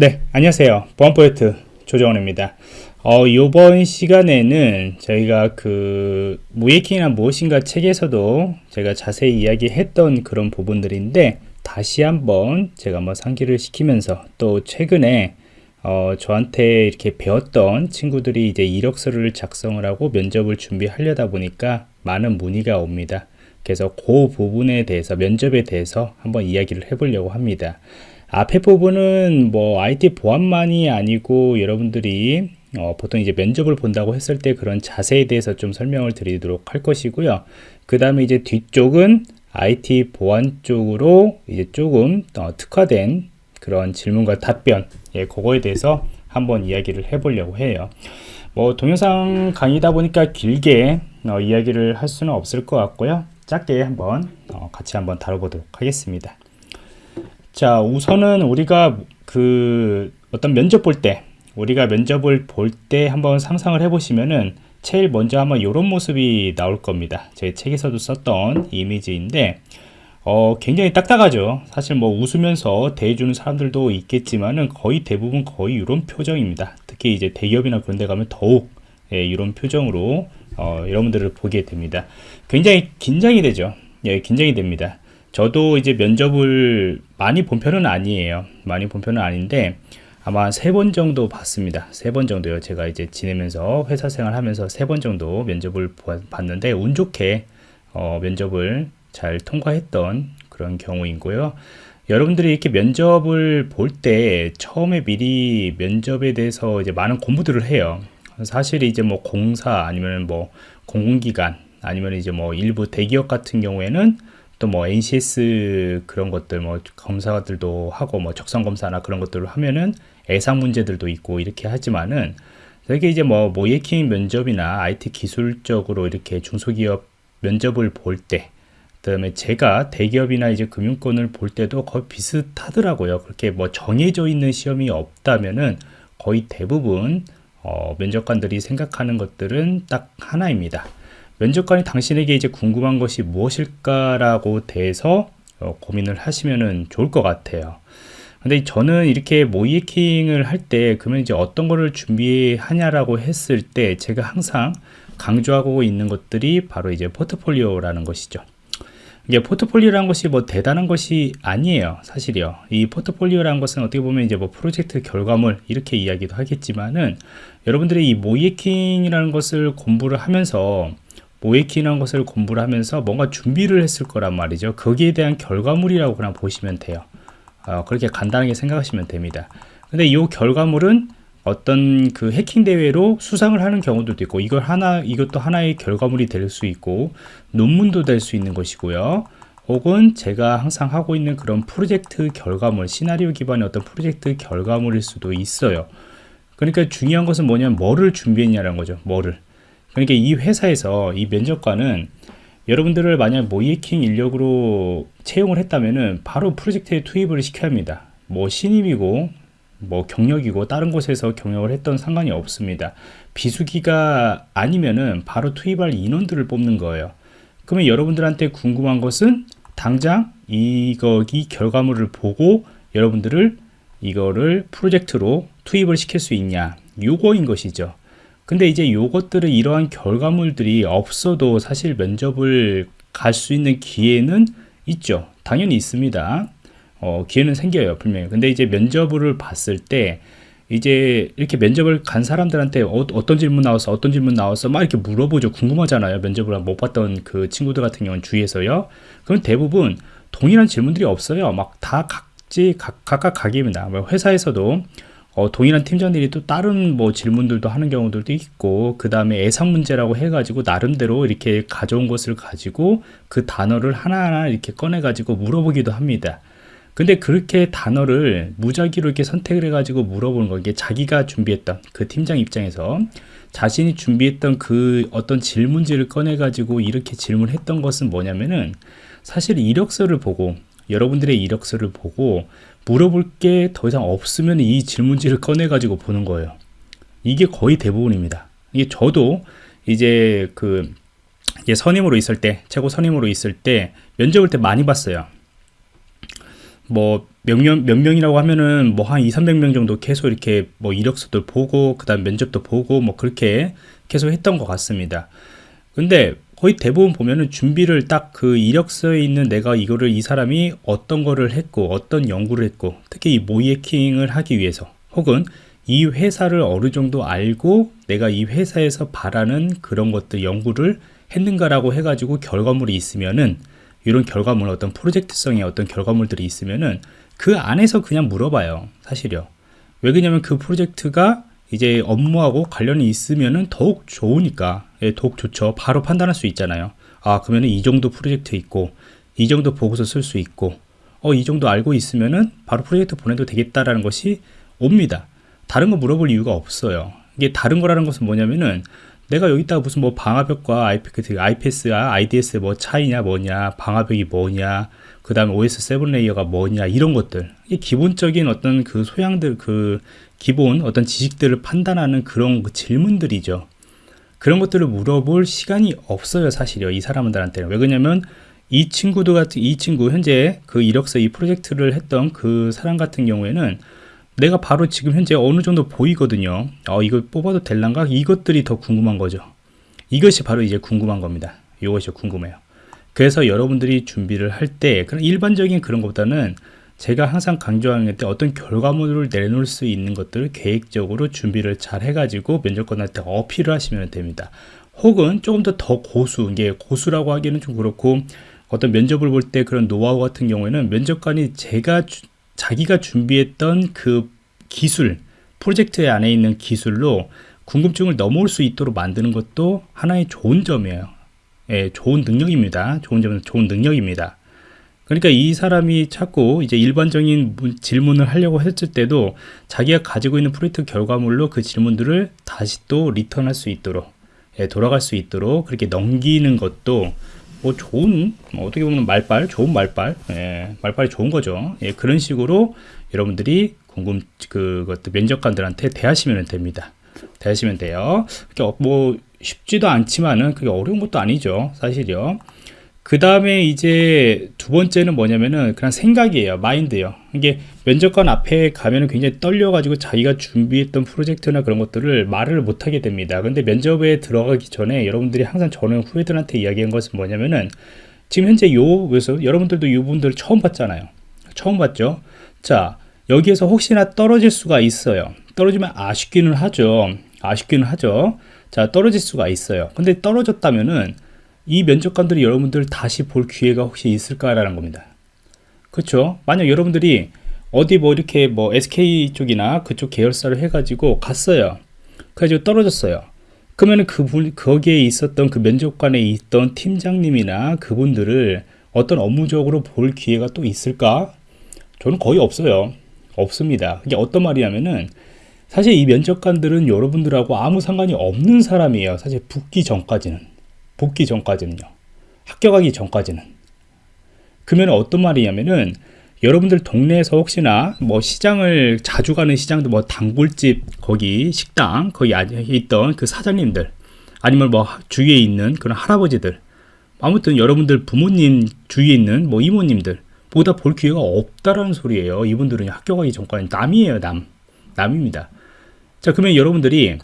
네, 안녕하세요. 보안포인트 조정원입니다. 어, 이번 시간에는 저희가 그 무예킹이란 무엇인가 책에서도 제가 자세히 이야기했던 그런 부분들인데 다시 한번 제가 한번 상기를 시키면서 또 최근에 어, 저한테 이렇게 배웠던 친구들이 이제 이력서를 작성을 하고 면접을 준비하려다 보니까 많은 문의가 옵니다. 그래서 그 부분에 대해서 면접에 대해서 한번 이야기를 해보려고 합니다. 앞에 부분은 뭐 IT 보안만이 아니고 여러분들이 어, 보통 이제 면접을 본다고 했을 때 그런 자세에 대해서 좀 설명을 드리도록 할 것이고요. 그 다음에 이제 뒤쪽은 IT 보안 쪽으로 이제 조금 어, 특화된 그런 질문과 답변, 예, 그거에 대해서 한번 이야기를 해보려고 해요. 뭐 동영상 강의다 보니까 길게 어, 이야기를 할 수는 없을 것 같고요. 짧게 한번 어, 같이 한번 다뤄보도록 하겠습니다. 자 우선은 우리가 그 어떤 면접 볼 때 우리가 면접을 볼 때 한번 상상을 해 보시면은 제일 먼저 한번 이런 모습이 나올 겁니다. 제 책에서도 썼던 이미지인데 어, 굉장히 딱딱하죠. 사실 뭐 웃으면서 대해주는 사람들도 있겠지만은 거의 대부분 거의 이런 표정입니다. 특히 이제 대기업이나 그런 데 가면 더욱 예, 이런 표정으로 어, 여러분들을 보게 됩니다. 굉장히 긴장이 되죠. 예, 긴장이 됩니다 저도 이제 면접을 많이 본 편은 아니에요. 많이 본 편은 아닌데 아마 세 번 정도 봤습니다. 세 번 정도요. 제가 이제 지내면서 회사 생활 하면서 세 번 정도 면접을 봤는데 운 좋게 어, 면접을 잘 통과했던 그런 경우이고요. 여러분들이 이렇게 면접을 볼 때 처음에 미리 면접에 대해서 이제 많은 공부들을 해요. 사실 이제 뭐 공사 아니면 뭐 공공기관 아니면 이제 뭐 일부 대기업 같은 경우에는 또 뭐 NCS 그런 것들 뭐 검사들도 하고 뭐 적성 검사나 그런 것들을 하면은 애상 문제들도 있고 이렇게 하지만은 되게 이제 뭐 모예킹 면접이나 IT 기술적으로 이렇게 중소기업 면접을 볼 때, 그다음에 제가 대기업이나 이제 금융권을 볼 때도 거의 비슷하더라고요. 그렇게 뭐 정해져 있는 시험이 없다면은 거의 대부분 어, 면접관들이 생각하는 것들은 딱 하나입니다. 면접관이 당신에게 이제 궁금한 것이 무엇일까라고 대해서 어, 고민을 하시면 좋을 것 같아요. 근데 저는 이렇게 모이킹을 할 때 그러면 이제 어떤 거를 준비하냐라고 했을 때 제가 항상 강조하고 있는 것들이 바로 이제 포트폴리오라는 것이죠. 이게 포트폴리오라는 것이 뭐 대단한 것이 아니에요. 사실이요. 이 포트폴리오라는 것은 어떻게 보면 이제 뭐 프로젝트 결과물 이렇게 이야기도 하겠지만은 여러분들이 이 모이킹이라는 것을 공부를 하면서 모이키라는 것을 공부를 하면서 뭔가 준비를 했을 거란 말이죠. 거기에 대한 결과물이라고 그냥 보시면 돼요. 어, 그렇게 간단하게 생각하시면 됩니다. 근데 이 결과물은 어떤 그 해킹 대회로 수상을 하는 경우도 있고 이걸 하나 이것도 하나의 결과물이 될 수 있고 논문도 될 수 있는 것이고요. 혹은 제가 항상 하고 있는 그런 프로젝트 결과물 시나리오 기반의 어떤 프로젝트 결과물일 수도 있어요. 그러니까 중요한 것은 뭐냐면 뭐를 준비했냐는 거죠. 뭐를 그러니까 이 회사에서 이 면접관은 여러분들을 만약 모이킹 인력으로 채용을 했다면은 바로 프로젝트에 투입을 시켜야 합니다. 뭐 신입이고 뭐 경력이고 다른 곳에서 경력을 했던 상관이 없습니다. 비수기가 아니면은 바로 투입할 인원들을 뽑는 거예요. 그러면 여러분들한테 궁금한 것은 당장 이거 이 결과물을 보고 여러분들을 이거를 프로젝트로 투입을 시킬 수 있냐 요거인 것이죠. 근데 이제 요것들은 이러한 결과물들이 없어도 사실 면접을 갈 수 있는 기회는 있죠. 당연히 있습니다. 어, 기회는 생겨요 분명히. 근데 이제 면접을 봤을 때 이제 이렇게 면접을 간 사람들한테 어, 떤 질문 나왔어 어떤 질문 나왔어 막 이렇게 물어보죠. 궁금하잖아요. 면접을 못 봤던 그 친구들 같은 경우는 주위에서요. 그럼 대부분 동일한 질문들이 없어요. 막 다 각지 각, 각각 각입니다. 뭐 회사에서도 어, 동일한 팀장들이 또 다른 뭐 질문들도 하는 경우들도 있고 그 다음에 예상 문제라고 해가지고 나름대로 이렇게 가져온 것을 가지고 그 단어를 하나하나 이렇게 꺼내 가지고 물어보기도 합니다. 근데 그렇게 단어를 무작위로 이렇게 선택을 해가지고 물어보는 거 이게 자기가 준비했던 그 팀장 입장에서 자신이 준비했던 그 어떤 질문지를 꺼내 가지고 이렇게 질문했던 것은 뭐냐면은 사실 이력서를 보고 여러분들의 이력서를 보고 물어볼 게 더 이상 없으면 이 질문지를 꺼내 가지고 보는 거예요. 이게 거의 대부분입니다. 이게 저도 이제 그 이제 선임으로 있을 때 최고 선임으로 있을 때 면접을 때 많이 봤어요. 뭐 몇, 명, 몇 명이라고 하면은 뭐 한 2, 300명 정도 계속 이렇게 뭐 이력서들 보고 그다음 면접도 보고 뭐 그렇게 계속 했던 것 같습니다. 근데 거의 대부분 보면은 준비를 딱 그 이력서에 있는 내가 이거를 이 사람이 어떤 거를 했고 어떤 연구를 했고 특히 이 모이에킹을 하기 위해서 혹은 이 회사를 어느 정도 알고 내가 이 회사에서 바라는 그런 것들 연구를 했는가라고 해가지고 결과물이 있으면은 이런 결과물 어떤 프로젝트성의 어떤 결과물들이 있으면은 그 안에서 그냥 물어봐요 사실요. 왜 그러냐면 그 프로젝트가 이제 업무하고 관련이 있으면은 더욱 좋으니까 예, 더욱 좋죠. 바로 판단할 수 있잖아요. 아 그러면은 이 정도 프로젝트 있고 이 정도 보고서 쓸 수 있고 어 이 정도 알고 있으면은 바로 프로젝트 보내도 되겠다라는 것이 옵니다. 다른 거 물어볼 이유가 없어요. 이게 다른 거라는 것은 뭐냐면은 내가 여기다가 무슨 뭐 방화벽과 IP, IPS와 IDS 뭐 차이냐 뭐냐 방화벽이 뭐냐 그 다음에 OSI 7 layer가 뭐냐 이런 것들. 이 기본적인 어떤 그 소양들 그 기본 어떤 지식들을 판단하는 그런 그 질문들이죠. 그런 것들을 물어볼 시간이 없어요 사실요 이 사람들한테는. 왜 그러냐면 이 친구도 같은 이 친구 현재 그 이력서 이 프로젝트를 했던 그 사람 같은 경우에는 내가 바로 지금 현재 어느 정도 보이거든요. 어 이거 뽑아도 될란가? 이것들이 더 궁금한 거죠. 이것이 바로 이제 궁금한 겁니다. 이것이 궁금해요. 그래서 여러분들이 준비를 할 때 그런 일반적인 그런 것보다는 제가 항상 강조하는 게 어떤 결과물을 내놓을 수 있는 것들을 계획적으로 준비를 잘 해가지고 면접관한테 어필을 하시면 됩니다. 혹은 조금 더 더 고수, 이게 고수라고 하기는 좀 그렇고 어떤 면접을 볼 때 그런 노하우 같은 경우에는 면접관이 제가 주, 자기가 준비했던 그 기술, 프로젝트 안에 있는 기술로 궁금증을 넘어올 수 있도록 만드는 것도 하나의 좋은 점이에요. 예, 좋은 능력입니다. 좋은 점은 좋은 능력입니다. 그러니까 이 사람이 자꾸 이제 일반적인 질문을 하려고 했을 때도 자기가 가지고 있는 프로젝트 결과물로 그 질문들을 다시 또 리턴할 수 있도록 예, 돌아갈 수 있도록 그렇게 넘기는 것도 뭐 좋은 뭐 어떻게 보면 말빨 좋은 말빨 예, 말빨이 좋은 거죠. 예, 그런 식으로 여러분들이 궁금 그것도 면접관들한테 대하시면 됩니다. 대하시면 돼요. 뭐 쉽지도 않지만은 그게 어려운 것도 아니죠 사실요 그 다음에 이제 두 번째는 뭐냐면은 그냥 생각이에요. 마인드요. 이게 면접관 앞에 가면은 굉장히 떨려 가지고 자기가 준비했던 프로젝트나 그런 것들을 말을 못하게 됩니다. 근데 면접에 들어가기 전에 여러분들이 항상 저는 후배들한테 이야기한 것은 뭐냐면은 지금 현재 요 그래서 여러분들도 이분들 처음 봤잖아요. 처음 봤죠? 자 여기에서 혹시나 떨어질 수가 있어요. 떨어지면 아쉽기는 하죠. 아쉽기는 하죠. 자 떨어질 수가 있어요. 근데 떨어졌다면은 이 면접관들이 여러분들 다시 볼 기회가 혹시 있을까라는 겁니다. 그렇죠? 만약 여러분들이 어디 뭐 이렇게 뭐 SK 쪽이나 그쪽 계열사를 해가지고 갔어요. 그래가지고 떨어졌어요. 그러면 그분 거기에 있었던 그 면접관에 있던 팀장님이나 그분들을 어떤 업무적으로 볼 기회가 또 있을까? 저는 거의 없어요. 없습니다. 이게 어떤 말이냐면은 사실 이 면접관들은 여러분들하고 아무 상관이 없는 사람이에요. 사실 붙기 전까지는. 복귀 전까지는요. 합격하기 전까지는. 그러면 어떤 말이냐면은 여러분들 동네에서 혹시나 뭐 시장을 자주 가는 시장도 뭐 단골집 거기 식당 거기 있던 그 사장님들 아니면 뭐 주위에 있는 그런 할아버지들 아무튼 여러분들 부모님 주위에 있는 뭐 이모님들 보다 볼 기회가 없다라는 소리예요 이분들은 합격하기 전까지 남이에요 남 남입니다 자 그러면 여러분들이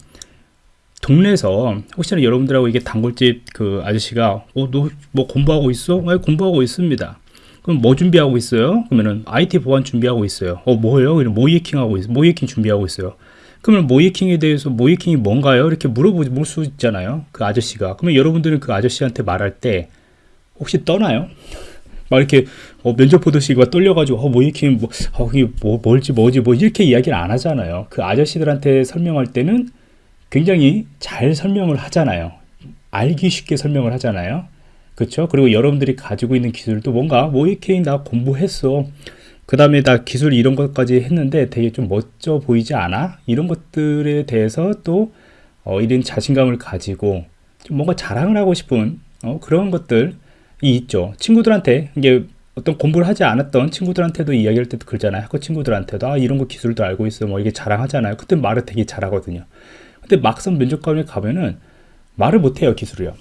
동네에서 혹시나 여러분들하고 이게 단골집 그 아저씨가 어 너 뭐 공부하고 있어? 네, 공부하고 있습니다. 그럼 뭐 준비하고 있어요? 그러면은 IT 보안 준비하고 있어요. 어 뭐예요? 그럼 모이킹 하고 있어. 모이킹 준비하고 있어요. 그러면 모이킹에 대해서 모이킹이 뭔가요? 이렇게 물어볼 수 있잖아요. 그 아저씨가. 그러면 여러분들은 그 아저씨한테 말할 때 혹시 떠나요? 막 이렇게 어, 면접 보듯이 막 떨려가지고 어, 모이킹 뭐, 어, 이게 뭐 뭘지 뭐지 뭐 이렇게 이야기를 안 하잖아요. 그 아저씨들한테 설명할 때는 굉장히 잘 설명을 하잖아요. 알기 쉽게 설명을 하잖아요. 그렇죠? 그리고 여러분들이 가지고 있는 기술도 뭔가 모이케인 나 공부했어. 그 다음에 나 기술 이런 것까지 했는데 되게 좀 멋져 보이지 않아? 이런 것들에 대해서 또 어, 이런 자신감을 가지고 좀 뭔가 자랑을 하고 싶은 어, 그런 것들이 있죠. 친구들한테 이게 어떤 공부를 하지 않았던 친구들한테도 이야기할 때도 그러잖아요. 학교 친구들한테도 아 이런 거 기술도 알고 있어 뭐 이게 자랑하잖아요. 그때 말을 되게 잘하거든요. 근데 막상 면접관에 가면은 말을 못해요 기술이요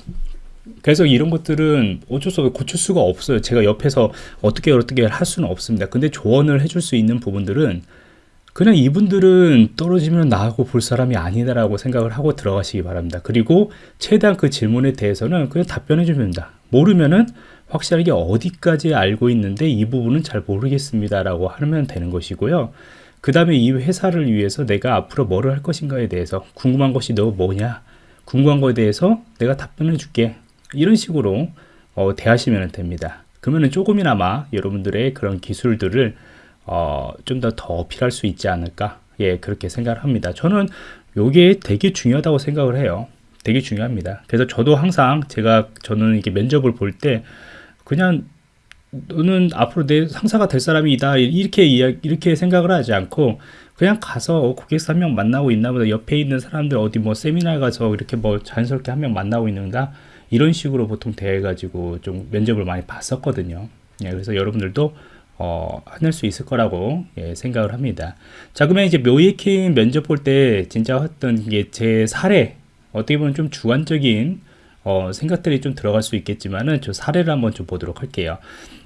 그래서 이런 것들은 어쩔 수 없이 고칠 수가 없어요. 제가 옆에서 어떻게 어떻게 할 수는 없습니다. 근데 조언을 해줄 수 있는 부분들은 그냥 이분들은 떨어지면 나하고 볼 사람이 아니다라고 생각을 하고 들어가시기 바랍니다. 그리고 최대한 그 질문에 대해서는 그냥 답변해 주면 됩니다. 모르면은 확실하게 어디까지 알고 있는데 이 부분은 잘 모르겠습니다 라고 하면 되는 것이고요. 그 다음에 이 회사를 위해서 내가 앞으로 뭐를 할 것인가에 대해서 궁금한 것이 너 뭐냐? 궁금한 거에 대해서 내가 답변해 줄게. 이런 식으로 어, 대하시면 됩니다. 그러면 조금이나마 여러분들의 그런 기술들을 어, 좀 더 더 어필할 수 있지 않을까? 예, 그렇게 생각을 합니다. 저는 요게 되게 중요하다고 생각을 해요. 되게 중요합니다. 그래서 저도 항상 제가 저는 이게 면접을 볼 때 그냥 너는 앞으로 내 상사가 될 사람이다. 이렇게 이렇게 생각을 하지 않고 그냥 가서 어, 고객사 한 명 만나고 있나 보다. 옆에 있는 사람들 어디 뭐 세미나 가서 이렇게 뭐 자연스럽게 한 명 만나고 있는가? 이런 식으로 보통 대해 가지고 좀 면접을 많이 봤었거든요. 예, 그래서 여러분들도 어, 해낼 수 있을 거라고 예, 생각을 합니다. 자 그러면 이제 모의해킹 면접 볼 때 진짜 했던 게 제 사례. 어떻게 보면 좀 주관적인 어, 생각들이 좀 들어갈 수 있겠지만은 저 사례를 한번 좀 보도록 할게요.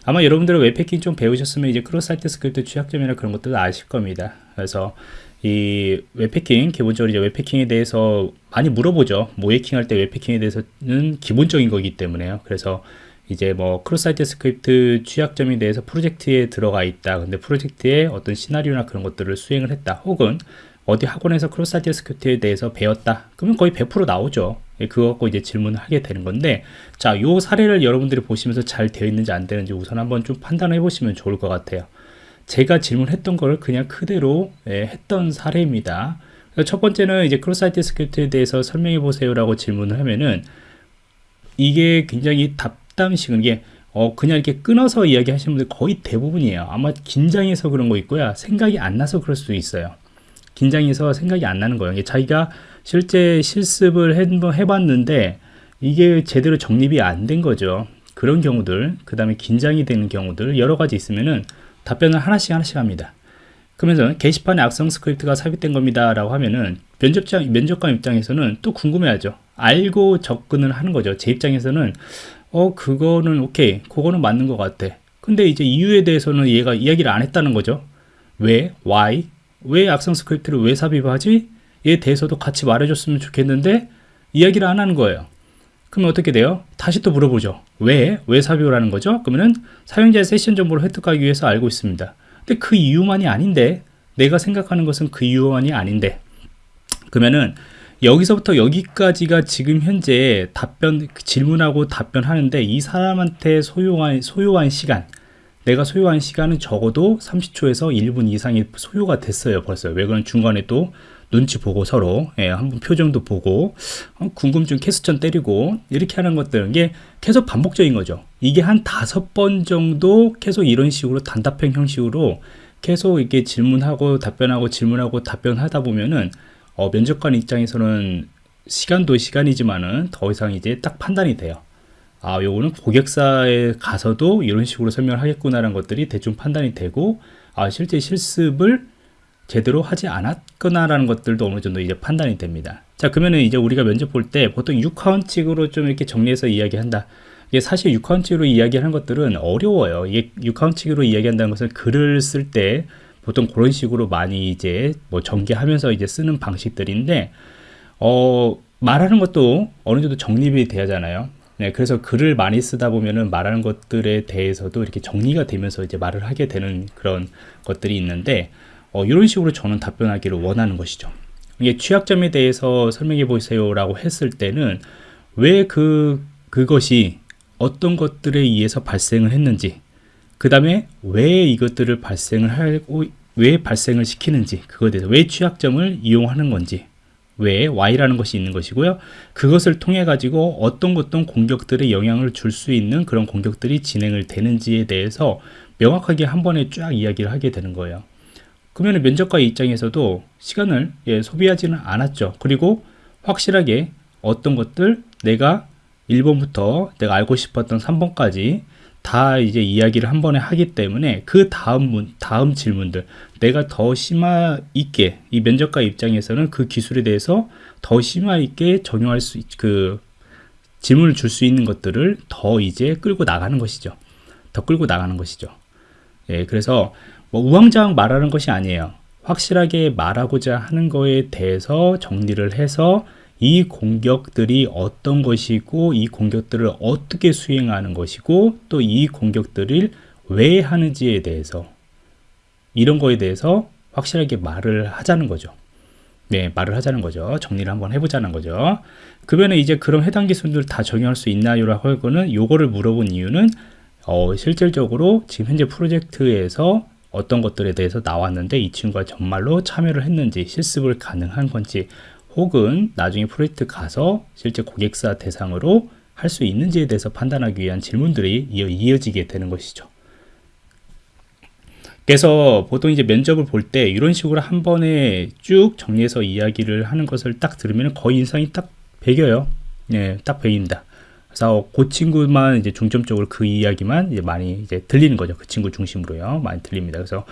아마 여러분들은 웹해킹 좀 배우셨으면 이제 cross site script 취약점이나 그런 것들 아실 겁니다. 그래서 이 웹해킹 기본적으로 이제 웹해킹에 대해서 많이 물어보죠. 모의해킹 할 때 웹해킹에 대해서는 기본적인 거기 때문에요. 그래서 이제 뭐 cross site script 취약점에 대해서 프로젝트에 들어가 있다. 근데 프로젝트에 어떤 시나리오나 그런 것들을 수행을 했다. 혹은 어디 학원에서 cross site script에 대해서 배웠다. 그러면 거의 100% 나오죠. 예, 그거 갖고 이제 질문을 하게 되는 건데, 자, 요 사례를 여러분들이 보시면서 잘 되어 있는지 안 되는지 우선 한번 좀 판단해 보시면 좋을 것 같아요. 제가 질문했던 걸 그냥 그대로 예, 했던 사례입니다. 첫 번째는 이제 cross site script에 대해서 설명해 보세요라고 질문을 하면은 이게 굉장히 단답식은 이게 어 그냥 이렇게 끊어서 이야기하시는 분들 거의 대부분이에요. 아마 긴장해서 그런 거 있고요. 생각이 안 나서 그럴 수도 있어요. 긴장해서 생각이 안 나는 거예요. 자기가 실제 실습을 해봤는데 이게 제대로 정립이 안 된 거죠. 그런 경우들, 그 다음에 긴장이 되는 경우들 여러 가지 있으면은 답변을 하나씩 하나씩 합니다. 그러면서 게시판에 악성 스크립트가 삽입된 겁니다 라고 하면은 면접장, 면접관 입장에서는 또 궁금해하죠. 알고 접근을 하는 거죠. 제 입장에서는 어 그거는 오케이 그거는 맞는 것 같아. 근데 이제 이유에 대해서는 얘가 이야기를 안 했다는 거죠. 왜? why? 왜 악성 스크립트를 왜 삽입하지? 에 대해서도 같이 말해줬으면 좋겠는데 이야기를 안 하는 거예요. 그러면 어떻게 돼요? 다시 또 물어보죠. 왜? 왜 하는 거죠? 그러면은 사용자의 세션 정보를 획득하기 위해서 알고 있습니다. 근데 그 이유만이 아닌데 내가 생각하는 것은 그 이유만이 아닌데 그러면은 여기서부터 여기까지가 지금 현재 답변 질문하고 답변하는데 이 사람한테 소요한 소요한 시간 내가 소요한 시간은 적어도 30초에서 1분 이상이 소요가 됐어요 벌써 왜 그런 중간에 또 눈치 보고 서로 예, 한번 표정도 보고 어, 궁금증 캐스천 때리고 이렇게 하는 것들 이게 계속 반복적인 거죠. 이게 한 다섯 번 정도 계속 이런 식으로 단답형 형식으로 계속 이렇게 질문하고 답변하고 질문하고 답변하다 보면은 어, 면접관 입장에서는 시간도 시간이지만은 더 이상 이제 딱 판단이 돼요. 아, 요거는 고객사에 가서도 이런 식으로 설명을 하겠구나라는 것들이 대충 판단이 되고, 아, 실제 실습을 제대로 하지 않았거나라는 것들도 어느 정도 이제 판단이 됩니다. 자, 그러면은 이제 우리가 면접 볼 때 보통 6카운칙으로 좀 이렇게 정리해서 이야기한다. 이게 사실 6카운칙으로 이야기하는 것들은 어려워요. 이게 6카운칙으로 이야기한다는 것은 글을 쓸 때 보통 그런 식으로 많이 이제 뭐 전개하면서 이제 쓰는 방식들인데, 어, 말하는 것도 어느 정도 정립이 돼야잖아요. 네, 그래서 글을 많이 쓰다 보면은 말하는 것들에 대해서도 이렇게 정리가 되면서 이제 말을 하게 되는 그런 것들이 있는데, 어, 이런 식으로 저는 답변하기를 원하는 것이죠. 이게 취약점에 대해서 설명해 보세요 라고 했을 때는 왜 그, 그것이 어떤 것들에 의해서 발생을 했는지, 그 다음에 왜 이것들을 발생을 하고, 왜 발생을 시키는지, 그거에 대해서 왜 취약점을 이용하는 건지, 외에 Y라는 것이 있는 것이고요. 그것을 통해 가지고 어떤 어떤 공격들에 영향을 줄 수 있는 그런 공격들이 진행을 되는지에 대해서 명확하게 한 번에 쫙 이야기를 하게 되는 거예요. 그러면 면접관 입장에서도 시간을 예, 소비하지는 않았죠. 그리고 확실하게 어떤 것들 내가 1번부터 내가 알고 싶었던 3번까지 다 이제 이야기를 한 번에 하기 때문에 그 다음 문, 다음 질문들 내가 더 심화 있게 이 면접관 입장에서는 그 기술에 대해서 더 심화 있게 적용할 수 그 질문을 줄 수 있는 것들을 더 이제 끌고 나가는 것이죠. 더 끌고 나가는 것이죠. 예, 그래서 뭐 우왕좌왕 말하는 것이 아니에요. 확실하게 말하고자 하는 거에 대해서 정리를 해서 이 공격들이 어떤 것이고 이 공격들을 어떻게 수행하는 것이고 또 이 공격들을 왜 하는지에 대해서 이런 거에 대해서 확실하게 말을 하자는 거죠. 네, 말을 하자는 거죠. 정리를 한번 해보자는 거죠. 그러면 이제 그럼 해당 기술들 다 적용할 수 있나요 라고 하고는 요거를 물어본 이유는 어, 실질적으로 지금 현재 프로젝트에서 어떤 것들에 대해서 나왔는데 이 친구가 정말로 참여를 했는지 실습을 가능한 건지 혹은 나중에 프로젝트 가서 실제 고객사 대상으로 할 수 있는지에 대해서 판단하기 위한 질문들이 이어, 이어지게 되는 것이죠. 그래서 보통 이제 면접을 볼 때 이런 식으로 한 번에 쭉 정리해서 이야기를 하는 것을 딱 들으면 거의 인상이 딱 배겨요. 예, 딱 배인다. 그래서 그 친구만 이제 중점적으로 그 이야기만 이제 많이 이제 들리는 거죠. 그 친구 중심으로요. 많이 들립니다. 그래서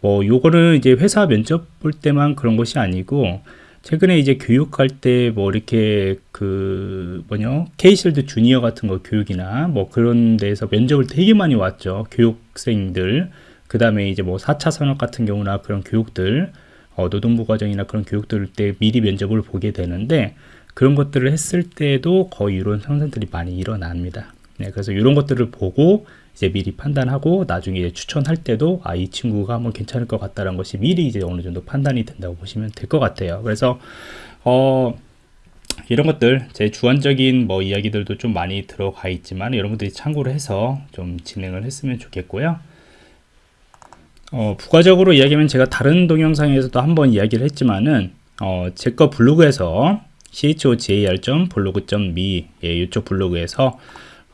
뭐 요거는 이제 회사 면접 볼 때만 그런 것이 아니고 최근에 이제 교육할 때 뭐 이렇게 그 뭐냐 케이실드 주니어 같은 거 교육이나 뭐 그런 데서 면접을 되게 많이 왔죠. 교육생들 그 다음에 이제 뭐 4차 산업 같은 경우나 그런 교육들 어, 노동부 과정이나 그런 교육들 때 미리 면접을 보게 되는데 그런 것들을 했을 때도 거의 이런 상상들이 많이 일어납니다. 네, 그래서 이런 것들을 보고 이제 미리 판단하고 나중에 추천할 때도 아 이 친구가 한번 괜찮을 것 같다는 것이 미리 이제 어느 정도 판단이 된다고 보시면 될 것 같아요. 그래서 어 이런 것들 제 주관적인 뭐 이야기들도 좀 많이 들어가 있지만 여러분들이 참고를 해서 좀 진행을 했으면 좋겠고요. 어, 부가적으로 이야기하면 제가 다른 동영상에서도 한번 이야기를 했지만은 어, 제 거 블로그에서 chojar.블로그.me 예, 이쪽 블로그에서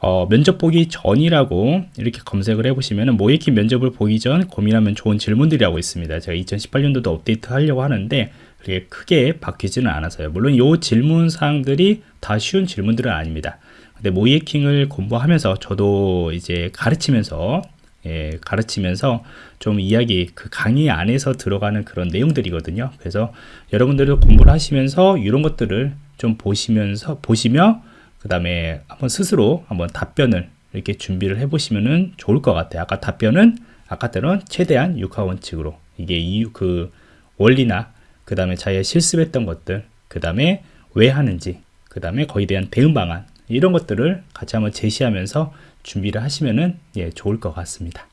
어, 면접 보기 전이라고 이렇게 검색을 해보시면 모이킹 면접을 보기 전 고민하면 좋은 질문들이라고 있습니다. 제가 2018년도도 업데이트 하려고 하는데 그게 크게 바뀌지는 않아서요. 물론 이 질문 사항들이 다 쉬운 질문들은 아닙니다. 근데 모이킹을 공부하면서 저도 이제 가르치면서 예, 가르치면서 좀 이야기 그 강의 안에서 들어가는 그런 내용들이거든요. 그래서 여러분들도 공부를 하시면서 이런 것들을 좀 보시면서 보시며 그 다음에 한번 스스로 한번 답변을 이렇게 준비를 해 보시면은 좋을 것 같아요. 아까 답변은 아까 때는 최대한 육하 원칙으로 이게 이유 그 원리나 그 다음에 자기가 실습했던 것들 그 다음에 왜 하는지 그 다음에 거기에 대한 대응 방안 이런 것들을 같이 한번 제시하면서 준비를 하시면은 예, 좋을 것 같습니다.